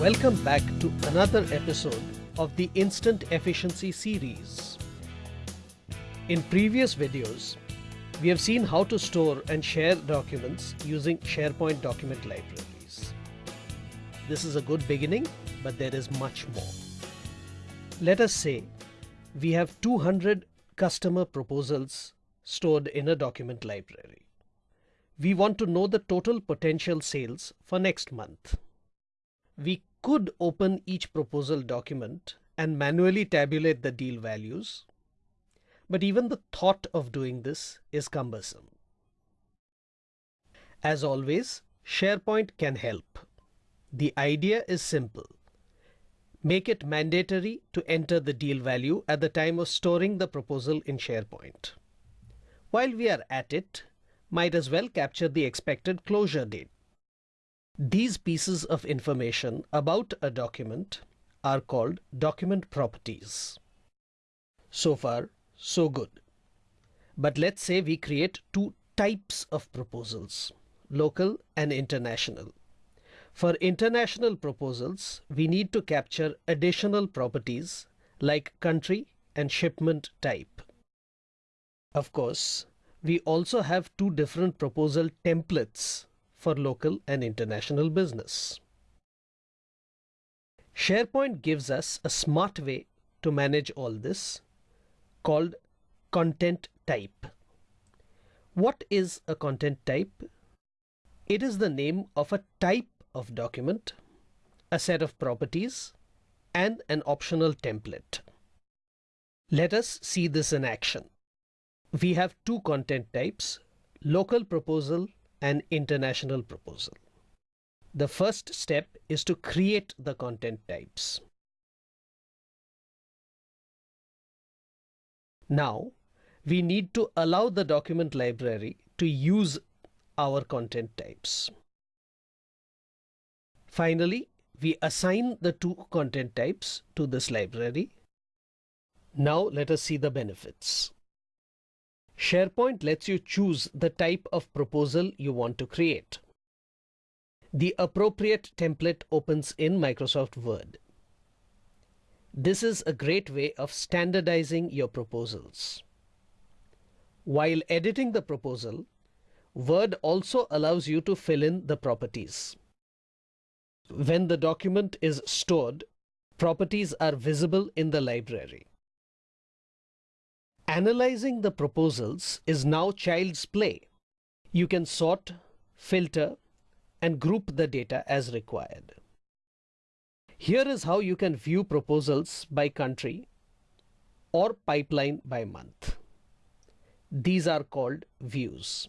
Welcome back to another episode of the Instant Efficiency series. In previous videos, we have seen how to store and share documents using SharePoint document libraries. This is a good beginning, but there is much more. Let us say we have 200 customer proposals stored in a document library. We want to know the total potential sales for next month. We could open each proposal document and manually tabulate the deal values, but even the thought of doing this is cumbersome. As always, SharePoint can help. The idea is simple. Make it mandatory to enter the deal value at the time of storing the proposal in SharePoint. While we are at it, might as well capture the expected closure date. These pieces of information about a document are called document properties. So far, so good. But let's say we create two types of proposals, local and international. For international proposals, we need to capture additional properties like country and shipment type. Of course, we also have two different proposal templates for local and international business. SharePoint gives us a smart way to manage all this called content type. What is a content type? It is the name of a type of document, a set of properties, and an optional template. Let us see this in action. We have two content types, local proposal an international proposal. The first step is to create the content types. Now, we need to allow the document library to use our content types. Finally, we assign the two content types to this library. Now let us see the benefits. SharePoint lets you choose the type of proposal you want to create. The appropriate template opens in Microsoft Word. This is a great way of standardizing your proposals. While editing the proposal, Word also allows you to fill in the properties. When the document is stored, properties are visible in the library. Analyzing the proposals is now child's play. You can sort, filter, and group the data as required. Here is how you can view proposals by country or pipeline by month. These are called views.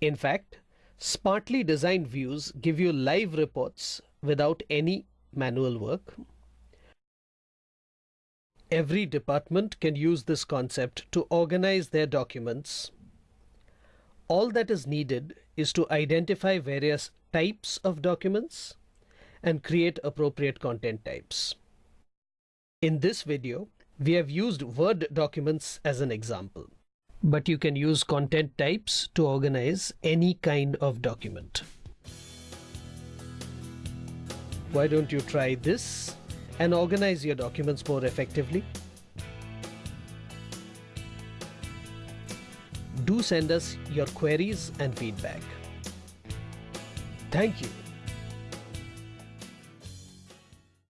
In fact, smartly designed views give you live reports without any manual work Every department can use this concept to organize their documents. All that is needed is to identify various types of documents and create appropriate content types. In this video, we have used Word documents as an example, but you can use content types to organize any kind of document. Why don't you try this and organize your documents more effectively. Do send us your queries and feedback. Thank you.